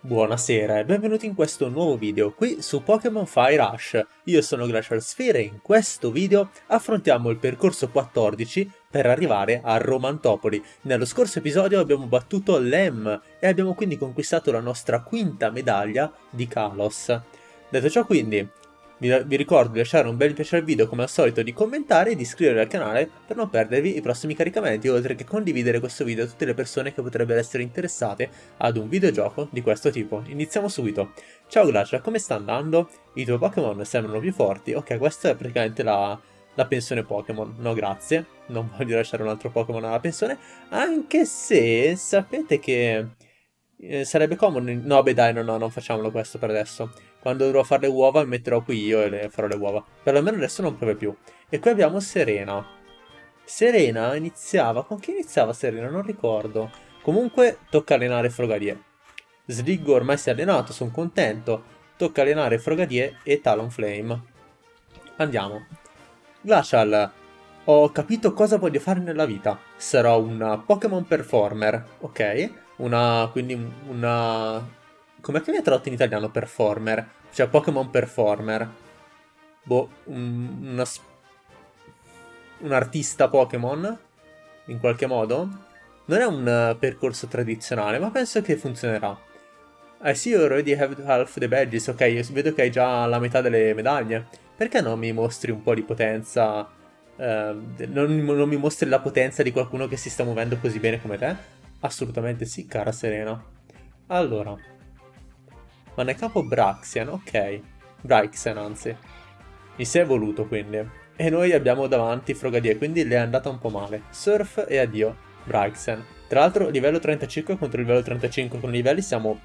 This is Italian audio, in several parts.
Buonasera e benvenuti in questo nuovo video qui su Pokémon Fire Rush. Io sono Glacial Sphere e in questo video affrontiamo il percorso 14 per arrivare a Romantopoli. Nello scorso episodio abbiamo battuto Lem e abbiamo quindi conquistato la nostra quinta medaglia di Kalos. Detto ciò quindi, vi, vi, ricordo di lasciare un bel piacere al video come al solito, di commentare e di iscrivervi al canale per non perdervi i prossimi caricamenti, oltre che condividere questo video a tutte le persone che potrebbero essere interessate ad un videogioco di questo tipo. Iniziamo subito. Ciao Glacia, come sta andando? I tuoi Pokémon sembrano più forti. Ok, questa è praticamente la, la pensione Pokémon. No, grazie. Non voglio lasciare un altro Pokémon alla pensione. Anche se sapete che eh, sarebbe comodo... No, beh dai, no, no, non facciamolo questo per adesso. Quando dovrò fare le uova mi metterò qui io e le farò le uova. Perlomeno adesso non piove più. E qui abbiamo Serena. Serena iniziava... Con chi iniziava Serena? Non ricordo. Comunque tocca allenare Frogadier. Sliggo ormai si è allenato, sono contento. Tocca allenare Frogadier e Talonflame. Andiamo. Glacial, ho capito cosa voglio fare nella vita. Sarò un Pokémon Performer, ok? Una, quindi una... Com'è che viene tradotto in italiano performer? Cioè Pokémon Performer. Boh, un, una... Un artista Pokémon? In qualche modo? Non è un uh, percorso tradizionale, ma penso che funzionerà. I see you already have half the badges. Ok, vedo che hai già la metà delle medaglie. Perché non mi mostri un po' di potenza? Uh, non, non mi mostri la potenza di qualcuno che si sta muovendo così bene come te? Assolutamente sì, cara Serena. Allora. Ma nel capo Braxian, ok. Braixen, anzi. Mi si è evoluto, quindi. E noi abbiamo davanti Frogadier, quindi le è andata un po' male. Surf e addio, Braixen. Tra l'altro, livello 35 contro livello 35 con i livelli siamo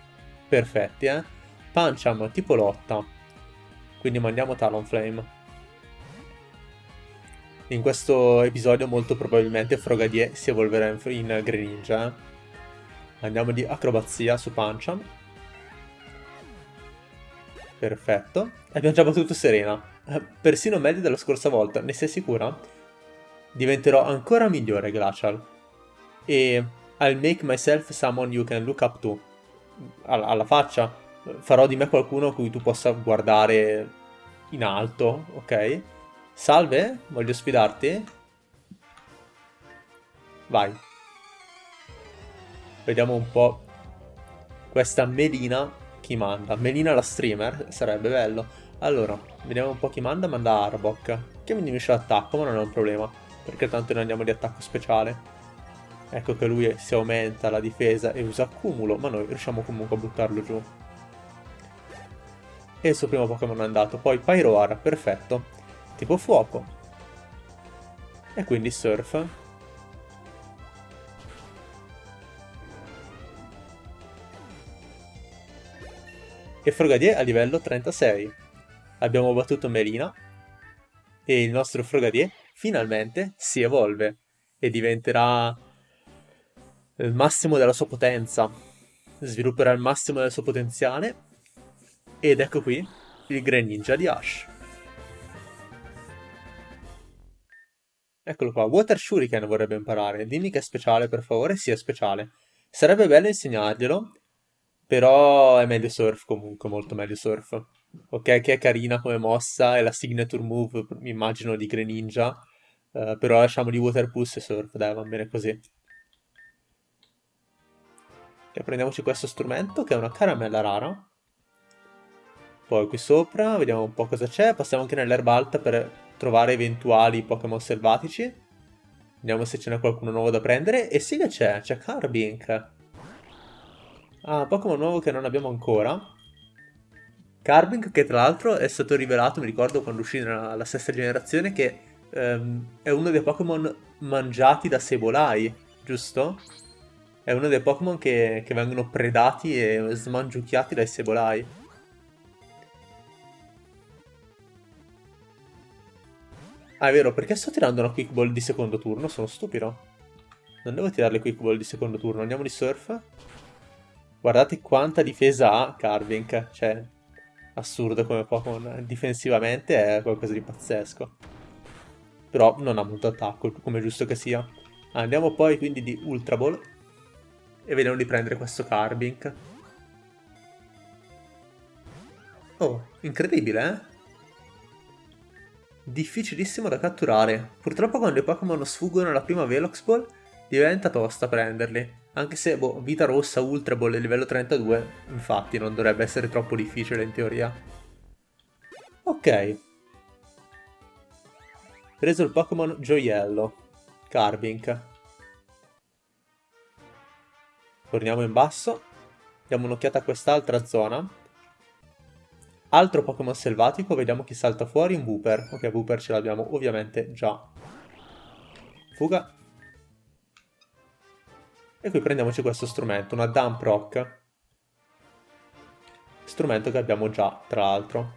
perfetti, eh. Puncham, tipo lotta. Quindi mandiamo Talonflame. In questo episodio molto probabilmente Frogadier si evolverà in, in Greninja. Eh. Andiamo di acrobazia su Pancham. Perfetto. Abbiamo già battuto Serena. Eh, persino meglio della scorsa volta, ne sei sicura? Diventerò ancora migliore, Glacial. E I'll make myself someone you can look up to. Alla, alla faccia. Farò di me qualcuno a cui tu possa guardare in alto, ok? Salve, voglio sfidarti. Vai. Vediamo un po' questa Melina chi manda. Melina la streamer, sarebbe bello. Allora, vediamo un po' chi manda. Manda Arbok, che mi diminuisce l'attacco, ma non è un problema, perché tanto noi andiamo di attacco speciale. Ecco che lui si aumenta la difesa e usa accumulo, ma noi riusciamo comunque a buttarlo giù. E il suo primo Pokémon è andato. Poi Pyroar, perfetto tipo fuoco. E quindi surf. E Frogadier a livello 36. Abbiamo battuto Melina e il nostro Frogadier finalmente si evolve e diventerà il massimo della sua potenza. Svilupperà il massimo del suo potenziale ed ecco qui il Greninja di Ash. Eccolo qua, Water Shuriken vorrebbe imparare. Dimmi che è speciale, per favore. Sì, è speciale. Sarebbe bello insegnarglielo, però è meglio Surf comunque, molto meglio Surf. Ok, che è carina come mossa, è la signature move, mi immagino, di Greninja. Uh, però lasciamo di Water Pulse e Surf, dai, va bene così. E prendiamoci questo strumento, che è una caramella rara. Poi qui sopra, vediamo un po' cosa c'è. Passiamo anche nell'erba alta per trovare eventuali Pokémon selvatici. Vediamo se ce n'è qualcuno nuovo da prendere. E sì che c'è, c'è Carbink. Ah, Pokémon nuovo che non abbiamo ancora. Carbink che tra l'altro è stato rivelato, mi ricordo quando uscì nella sesta generazione, che um, è uno dei Pokémon mangiati da Sebolai, giusto? È uno dei Pokémon che, che vengono predati e smangiucchiati dai Sebolai. Ah, è vero, perché sto tirando una quick ball di secondo turno? Sono stupido. Non devo tirare le quick ball di secondo turno. Andiamo di surf. Guardate quanta difesa ha Carvink. Cioè, assurdo come Pokémon. Difensivamente è qualcosa di pazzesco. Però non ha molto attacco, come giusto che sia. Andiamo poi quindi di Ultra Ball. E vediamo di prendere questo Carbink. Oh, incredibile, eh? Difficilissimo da catturare. Purtroppo quando i Pokémon sfuggono alla prima Velox Ball diventa tosta prenderli. Anche se, boh, Vita Rossa Ultra Ball è livello 32, infatti non dovrebbe essere troppo difficile in teoria. Ok. Preso il Pokémon Gioiello. Carbink. Torniamo in basso. Diamo un'occhiata a quest'altra zona. Altro Pokémon selvatico, vediamo chi salta fuori, un Wooper. Ok, Wooper ce l'abbiamo ovviamente già. Fuga. E qui prendiamoci questo strumento, una Dump Rock. Strumento che abbiamo già, tra l'altro.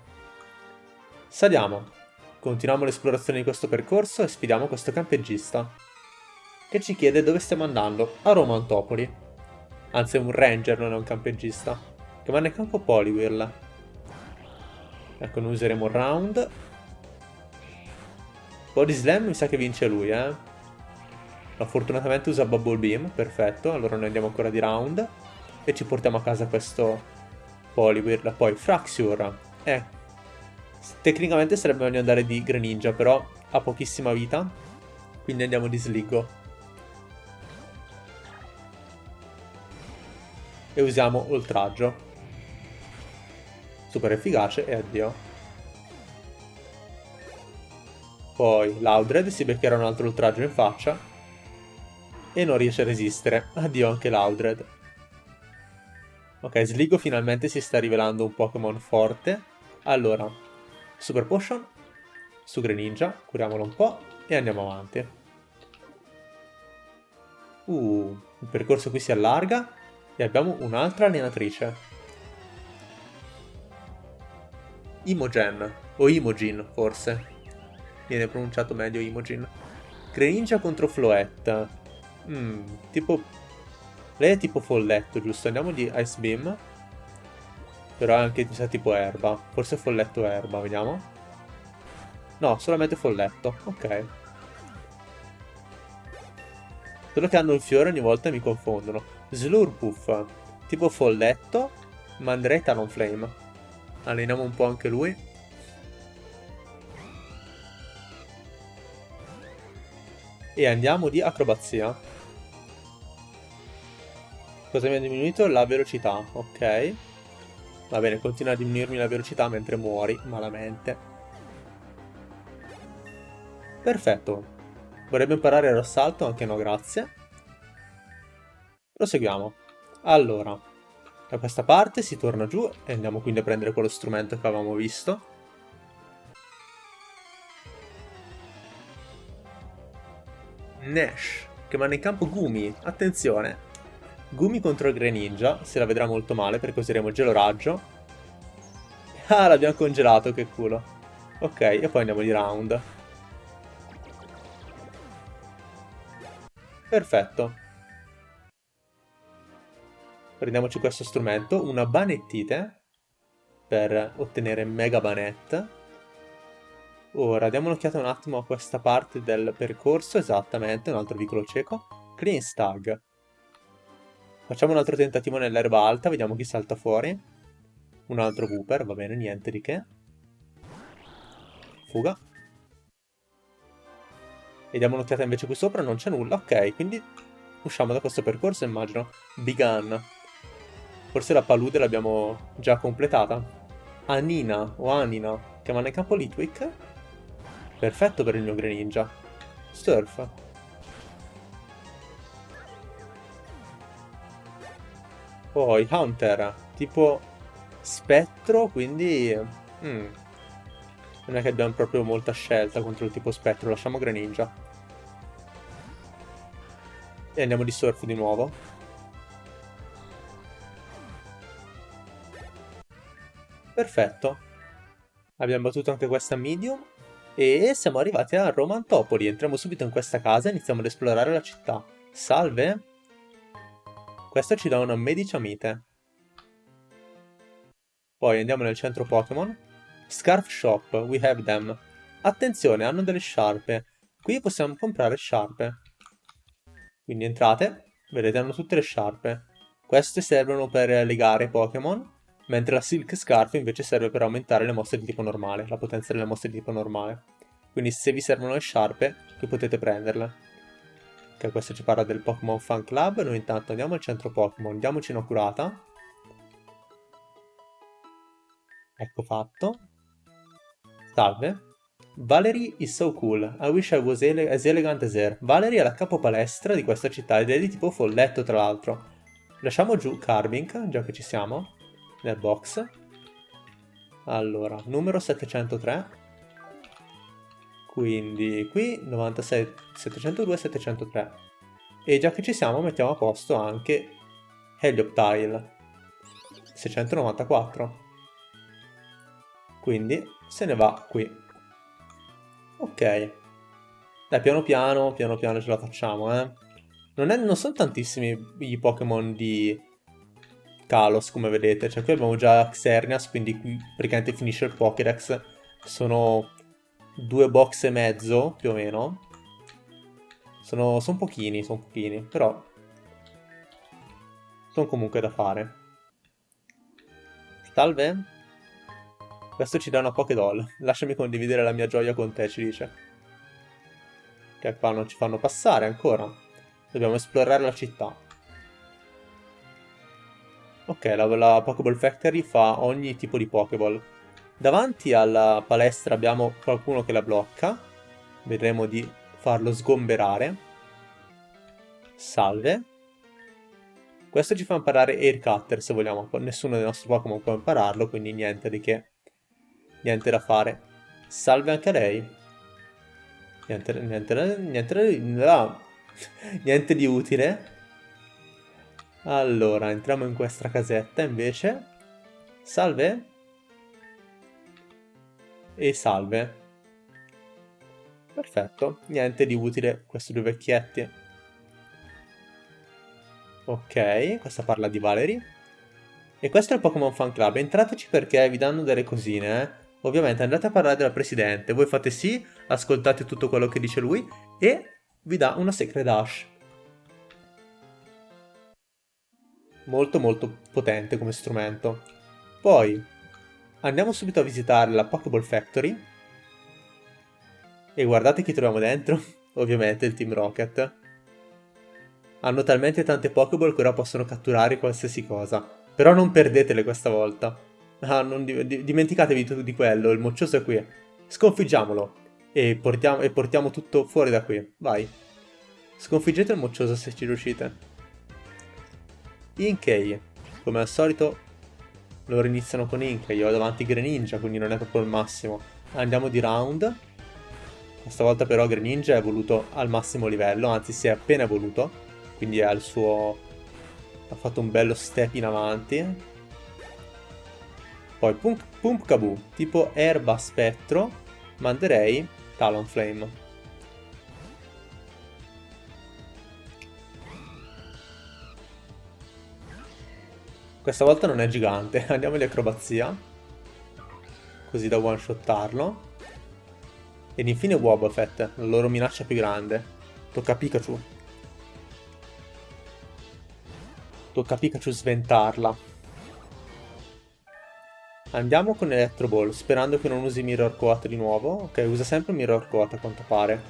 Saliamo. Continuiamo l'esplorazione di questo percorso e sfidiamo questo campeggiista. Che ci chiede dove stiamo andando. A Roma Antopoli. Anzi è un ranger, non è un campeggiasta. Che va nel campo Poliwhirl. Ecco, noi useremo round. Body Slam mi sa che vince lui, eh. No, fortunatamente usa Bubble Beam, perfetto. Allora noi andiamo ancora di round. E ci portiamo a casa questo Poliwhirl. Poi Fraxure. Eh, tecnicamente sarebbe meglio andare di Greninja, però ha pochissima vita. Quindi andiamo di Sligo. E usiamo Oltraggio super efficace e addio. Poi Laudred si beccherà un altro oltraggio in faccia e non riesce a resistere. Addio anche Laudred. Ok, Sligo finalmente si sta rivelando un Pokémon forte. Allora, Super Potion su Greninja, curiamolo un po' e andiamo avanti. Uh, il percorso qui si allarga e abbiamo un'altra allenatrice. Imogen, o Imogen forse. Viene pronunciato meglio Imogen. Greninja contro Floetta. Hmm, tipo... Lei è tipo folletto, giusto? Andiamo di Ice Beam. Però è anche sa, tipo erba. Forse folletto erba, vediamo. No, solamente folletto. Ok. Solo che hanno il fiore ogni volta mi confondono. Slurpuff. Tipo folletto, ma andrei Talonflame. Alleniamo un po' anche lui. E andiamo di acrobazia. Cosa mi ha diminuito? La velocità, ok. Va bene, continua a diminuirmi la velocità mentre muori malamente. Perfetto. Vorrebbe imparare l'assalto? Anche no, grazie. Proseguiamo. Allora, da questa parte si torna giù e andiamo quindi a prendere quello strumento che avevamo visto. Nash, che manda in campo Gumi, attenzione. Gumi contro il Greninja, se la vedrà molto male perché useremo gelo raggio. Ah, l'abbiamo congelato, che culo. Ok, e poi andiamo di round. Perfetto. Prendiamoci questo strumento, una banettite, per ottenere mega banette. Ora, diamo un'occhiata un attimo a questa parte del percorso, esattamente, un altro vicolo cieco. Clean Stag. Facciamo un altro tentativo nell'erba alta, vediamo chi salta fuori. Un altro Cooper, va bene, niente di che. Fuga. E diamo un'occhiata invece qui sopra, non c'è nulla, ok, quindi usciamo da questo percorso, immagino. Begun. Forse la palude l'abbiamo già completata. Anina o Anina, che va nel campo Litwick. Perfetto per il mio Greninja. Surf. Poi Hunter, tipo spettro, quindi... Mm. Non è che abbiamo proprio molta scelta contro il tipo spettro, lasciamo Greninja. E andiamo di surf di nuovo. Perfetto. Abbiamo battuto anche questa medium. E siamo arrivati a Romantopoli. Entriamo subito in questa casa e iniziamo ad esplorare la città. Salve. Questo ci dà una mediciamite. Poi andiamo nel centro Pokémon. Scarf Shop, we have them. Attenzione, hanno delle sciarpe. Qui possiamo comprare sciarpe. Quindi entrate, vedete, hanno tutte le sciarpe. Queste servono per legare Pokémon mentre la Silk Scarf invece serve per aumentare le mosse di tipo normale, la potenza delle mosse di tipo normale. Quindi se vi servono le sciarpe, che potete prenderle. Ok, questo ci parla del Pokémon Fan Club, noi intanto andiamo al centro Pokémon, diamoci una curata. Ecco fatto. Salve. Valerie is so cool. I wish I was ele as elegant as her. Valerie è la capo palestra di questa città ed è di tipo folletto tra l'altro. Lasciamo giù Carving, già che ci siamo, nel box. Allora, numero 703. Quindi qui 96, 702, 703. E già che ci siamo mettiamo a posto anche Helioptile. 694. Quindi se ne va qui. Ok. Dai, piano piano, piano piano ce la facciamo, eh. Non, è, non sono tantissimi i Pokémon di Kalos, come vedete. Cioè, qui abbiamo già Xerneas, quindi qui praticamente finisce il Pokédex. Sono due box e mezzo, più o meno. Sono, sono pochini, sono pochini, però sono comunque da fare. Salve? Questo ci dà una Pokédoll. Lasciami condividere la mia gioia con te, ci dice. Che qua non ci fanno passare ancora. Dobbiamo esplorare la città. Ok, la, la Pokéball Factory fa ogni tipo di Pokéball. Davanti alla palestra abbiamo qualcuno che la blocca. Vedremo di farlo sgomberare. Salve. Questo ci fa imparare Air Cutter se vogliamo. Nessuno dei nostri Pokémon può impararlo, quindi niente di che. Niente da fare. Salve anche a lei. Niente, niente, niente, no. niente di utile. Allora, entriamo in questa casetta invece. Salve. E salve. Perfetto, niente di utile questi due vecchietti. Ok, questa parla di Valerie. E questo è il Pokémon Fan Club, entrateci perché vi danno delle cosine, eh. Ovviamente andate a parlare della Presidente, voi fate sì, ascoltate tutto quello che dice lui e vi dà una Secret Dash. Molto molto potente come strumento. Poi andiamo subito a visitare la Pokéball Factory. E guardate chi troviamo dentro. Ovviamente il Team Rocket. Hanno talmente tante Pokéball che ora possono catturare qualsiasi cosa. Però non perdetele questa volta. Ah, non di dimenticatevi di, di quello, il moccioso è qui. Sconfiggiamolo. E portiamo, e portiamo tutto fuori da qui. Vai. Sconfiggete il moccioso se ci riuscite. Inkei. Come al solito, loro iniziano con Inkei. Io ho davanti Greninja, quindi non è proprio il massimo. Andiamo di round. Questa volta però Greninja è evoluto al massimo livello, anzi si è appena evoluto. Quindi è al suo... ha fatto un bello step in avanti. Poi Pump, Pump Kaboo, tipo erba spettro, manderei Talonflame. Questa volta non è gigante, andiamo di acrobazia. Così da one-shottarlo. Ed infine Wobbuffet, la loro minaccia più grande. Tocca a Pikachu. Tocca a Pikachu sventarla. Andiamo con Electro Ball, sperando che non usi Mirror Coat di nuovo. Ok, usa sempre Mirror Coat a quanto pare.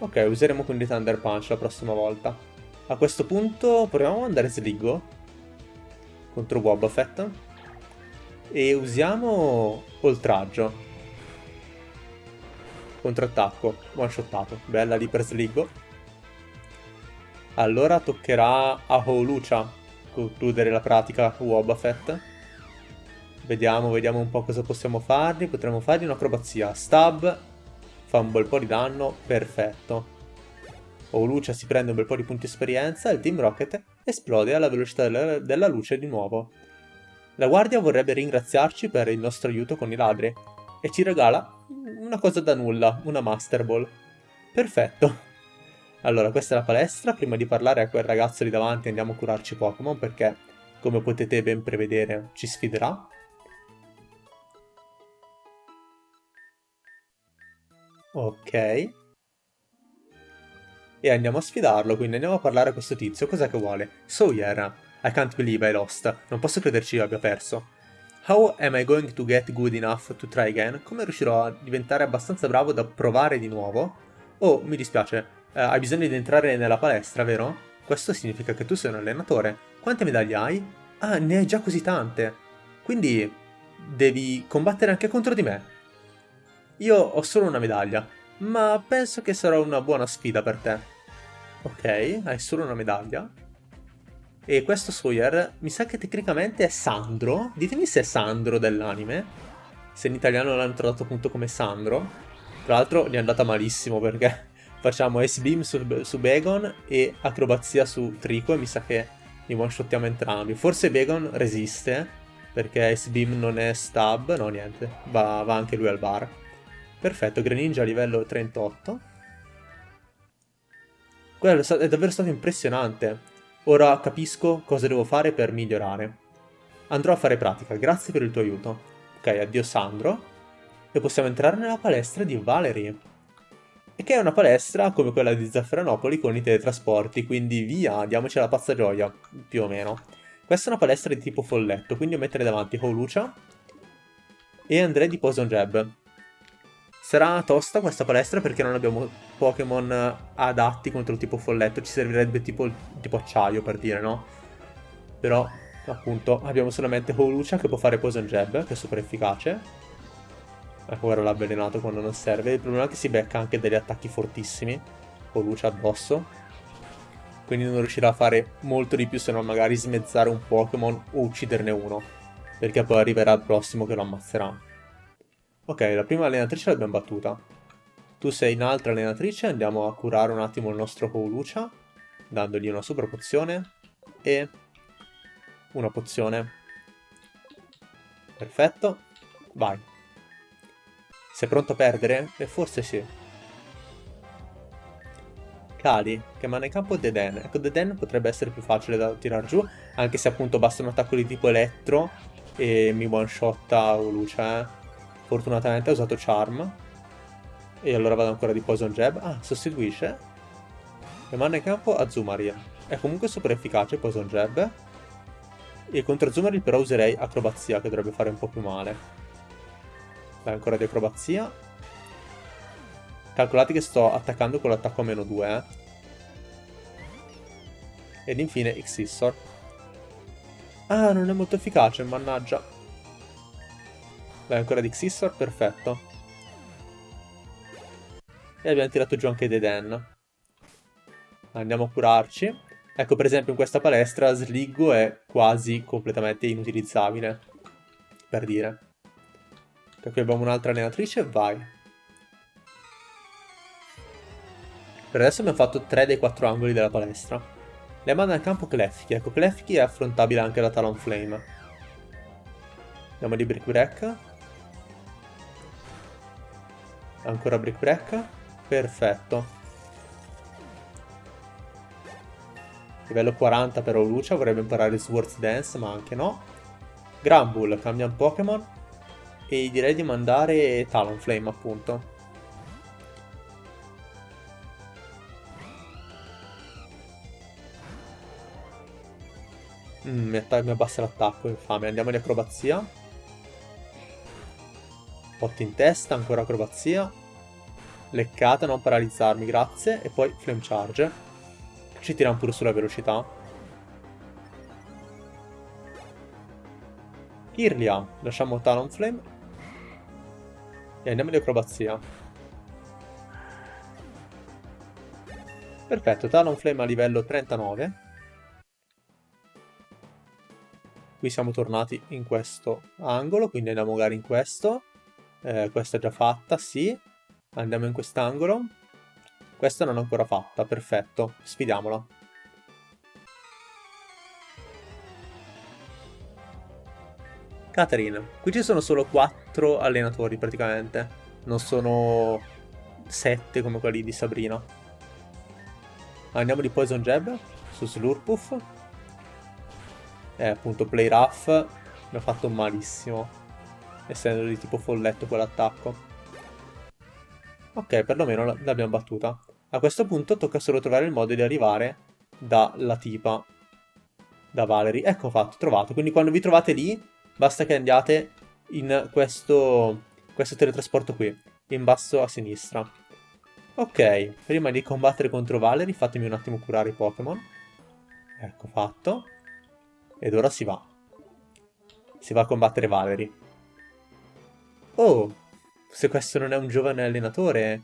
Ok, useremo quindi Thunder Punch la prossima volta. A questo punto proviamo a mandare Sligo contro Boba Fett. E usiamo Oltraggio. Contrattacco, one shottato. Bella lì per Sligo. Allora toccherà a Holucia concludere la pratica Wobbuffet. Vediamo, vediamo un po' cosa possiamo fargli. Potremmo fargli un'acrobazia. Stab fa un bel po' di danno, perfetto. O Lucia si prende un bel po' di punti esperienza e il Team Rocket esplode alla velocità della, luce di nuovo. La guardia vorrebbe ringraziarci per il nostro aiuto con i ladri e ci regala una cosa da nulla, una Master Ball. Perfetto. Allora, questa è la palestra. Prima di parlare a quel ragazzo lì davanti andiamo a curarci Pokémon perché, come potete ben prevedere, ci sfiderà. Ok. E andiamo a sfidarlo, quindi andiamo a parlare a questo tizio. Cos'è che vuole? Sawyer. I can't believe I lost. Non posso crederci io abbia perso. How am I going to get good enough to try again? Come riuscirò a diventare abbastanza bravo da provare di nuovo? Oh, mi dispiace, eh, hai bisogno di entrare nella palestra, vero? Questo significa che tu sei un allenatore. Quante medaglie hai? Ah, ne hai già così tante. Quindi devi combattere anche contro di me. Io ho solo una medaglia, ma penso che sarà una buona sfida per te. Ok, hai solo una medaglia. E questo Sawyer mi sa che tecnicamente è Sandro. Ditemi se è Sandro dell'anime. Se in italiano l'hanno tradotto appunto come Sandro. Tra l'altro gli è andata malissimo perché facciamo S-Beam su, su Begon e acrobazia su Trico e mi sa che li one-shottiamo entrambi. Forse Begon resiste perché S-Beam non è stab. No, niente. Va, va anche lui al bar. Perfetto, Greninja livello 38. Quello è davvero stato impressionante. Ora capisco cosa devo fare per migliorare. Andrò a fare pratica, grazie per il tuo aiuto. Ok, addio Sandro. E possiamo entrare nella palestra di Valerie. E che è una palestra come quella di Zafferanopoli con i teletrasporti, quindi via, diamoci la pazza gioia, più o meno. Questa è una palestra di tipo folletto, quindi io metterei davanti Holucia e andrei di Poison Jab. Sarà tosta questa palestra perché non abbiamo Pokémon adatti contro il tipo folletto, ci servirebbe tipo, tipo acciaio per dire, no? Però, appunto, abbiamo solamente Holucia che può fare Poison Jab, che è super efficace. Ecco, ora l'ha avvelenato quando non serve. Il problema è che si becca anche degli attacchi fortissimi. Holucia addosso. Quindi non riuscirà a fare molto di più se non magari smezzare un Pokémon o ucciderne uno. Perché poi arriverà il prossimo che lo ammazzerà. Ok, la prima allenatrice l'abbiamo battuta. Tu sei un'altra allenatrice, andiamo a curare un attimo il nostro Koulucha, dandogli una super pozione e una pozione. Perfetto, vai. Sei pronto a perdere? E forse sì. Kali, che manda in campo Deden. Ecco, Deden potrebbe essere più facile da tirare giù, anche se appunto basta un attacco di tipo elettro e mi one-shotta Ulucia, eh. Fortunatamente ha usato Charm. E allora vado ancora di Poison Jab. Ah, sostituisce. E manda in campo Azumarill. È comunque super efficace Poison Jab. E contro Azumarill però userei Acrobazia, che dovrebbe fare un po' più male. Dai, ancora di Acrobazia. Calcolate che sto attaccando con l'attacco a meno 2, eh. Ed infine Xissor. Ah, non è molto efficace, mannaggia. Vai, ancora di Xissor, perfetto. E abbiamo tirato giù anche Deden. Andiamo a curarci. Ecco, per esempio, in questa palestra Sliggo è quasi completamente inutilizzabile. Per dire. Per qui abbiamo un'altra allenatrice, vai. Per adesso abbiamo fatto 3 dei 4 angoli della palestra. Le manda in campo Klefki. Ecco, Klefki è affrontabile anche da Talonflame. Andiamo di Brick Break. Ancora Brick Break. Perfetto. Livello 40 per Olucia, vorrebbe imparare Swords Dance, ma anche no. Granbull, cambia un Pokémon. E direi di mandare Talonflame, appunto. Mm, mi, mi abbassa l'attacco, infame. Andiamo di acrobazia. Pot in testa, ancora acrobazia. Leccata, non paralizzarmi, grazie. E poi Flame Charge. Ci tiriamo pure sulla velocità. Kirlia, lasciamo Talonflame. E andiamo di acrobazia. Perfetto, Talonflame a livello 39. Qui siamo tornati in questo angolo, quindi andiamo magari in questo. Eh, questa è già fatta, sì. Andiamo in quest'angolo. Questa non è ancora fatta, perfetto. Sfidiamola. Catherine. Qui ci sono solo 4 allenatori praticamente. Non sono 7 come quelli di Sabrina. Andiamo di Poison Jab su Slurpuff. Eh, appunto, Play Rough mi ha fatto malissimo essendo di tipo folletto quell'attacco. Ok, perlomeno l'abbiamo battuta. A questo punto tocca solo trovare il modo di arrivare dalla tipa, da Valerie. Ecco fatto, trovato. Quindi quando vi trovate lì, Basta che andiate in questo, questo teletrasporto qui, in basso a sinistra. Ok, prima di combattere contro Valerie fatemi un attimo curare i Pokémon. Ecco fatto. Ed ora si va. Si va a combattere Valerie. Oh, se questo non è un giovane allenatore.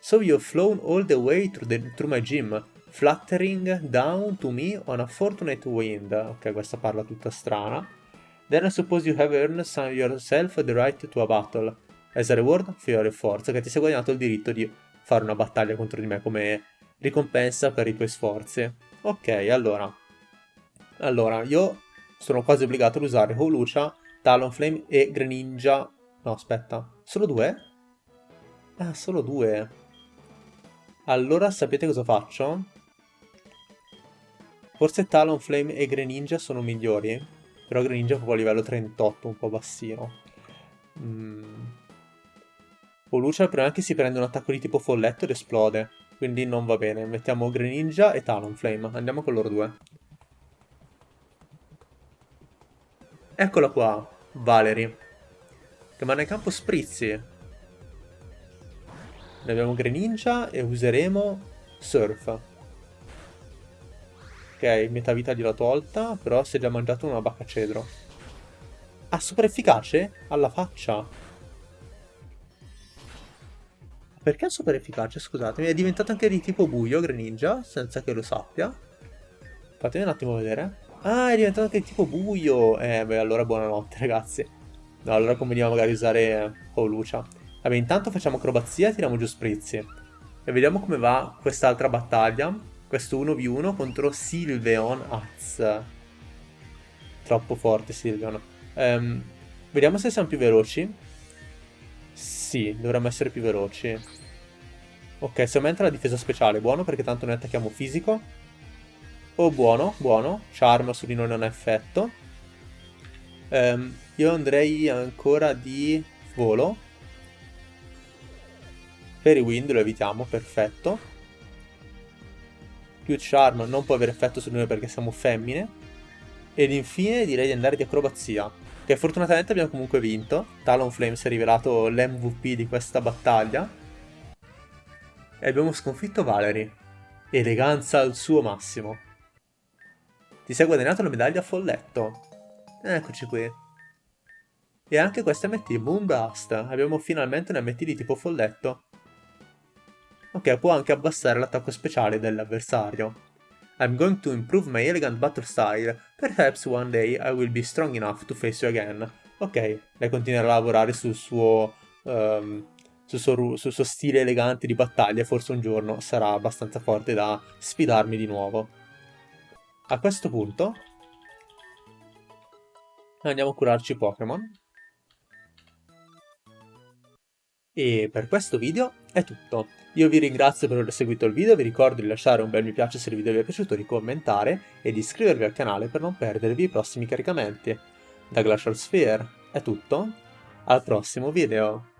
So you've flown all the way through, the, through my gym, fluttering down to me on a fortunate wind. Ok, questa parla tutta strana. Then I suppose you have earned some yourself the right to a battle. As a reward for your efforts, che ti sei guadagnato il diritto di fare una battaglia contro di me come ricompensa per i tuoi sforzi. Ok, allora. Allora, io sono quasi obbligato ad usare Holucia, Talonflame e Greninja. No, aspetta. Solo due? Ah, solo due. Allora, sapete cosa faccio? Forse Talonflame e Greninja sono migliori. Però Greninja è proprio a livello 38, un po' bassino. Mm. Polucia il problema si prende un attacco di tipo folletto ed esplode. Quindi non va bene. Mettiamo Greninja e Talonflame. Andiamo con loro due. Eccola qua, Valerie. Che manda in campo Sprizzi. Ne abbiamo Greninja e useremo Surf. Ok, metà vita gliel'ho tolta, però si è già mangiato una bacca cedro. Ah, super efficace? Alla faccia. Perché è super efficace? Scusatemi, è diventato anche di tipo buio Greninja, senza che lo sappia. Fatemi un attimo vedere. Ah, è diventato anche di tipo buio. Eh, beh, allora buonanotte, ragazzi. No, allora conveniva magari usare Holucia. Vabbè, intanto facciamo acrobazia e tiriamo giù Sprizzi. E vediamo come va quest'altra battaglia. Questo 1v1 contro Silveon Az. Troppo forte Silveon. Um, vediamo se siamo più veloci. Sì, dovremmo essere più veloci. Ok, se aumenta la difesa speciale, buono perché tanto noi attacchiamo fisico. Oh, buono, buono. Charm su di noi non ha effetto. Um, io andrei ancora di volo. I wind lo evitiamo, perfetto. Più charm non può avere effetto su noi perché siamo femmine. Ed infine direi di andare di acrobazia. Che fortunatamente abbiamo comunque vinto. Talonflame si è rivelato l'MVP di questa battaglia. E abbiamo sconfitto Valerie. Eleganza al suo massimo. Ti sei guadagnato la medaglia folletto. Eccoci qui. E anche questa MT, Moonblast. Abbiamo finalmente un MT di tipo folletto. Ok, può anche abbassare l'attacco speciale dell'avversario. I'm going to improve my elegant battle style. Perhaps one day I will be strong enough to face you again. Ok, lei continuerà a lavorare sul suo, um, sul suo, sul suo stile elegante di battaglia forse un giorno sarà abbastanza forte da sfidarmi di nuovo. A questo punto andiamo a curarci Pokémon. E per questo video è tutto. Io vi ringrazio per aver seguito il video, vi ricordo di lasciare un bel mi piace se il video vi è piaciuto, di commentare e di iscrivervi al canale per non perdervi i prossimi caricamenti. Da Glacial Sphere è tutto, al prossimo video!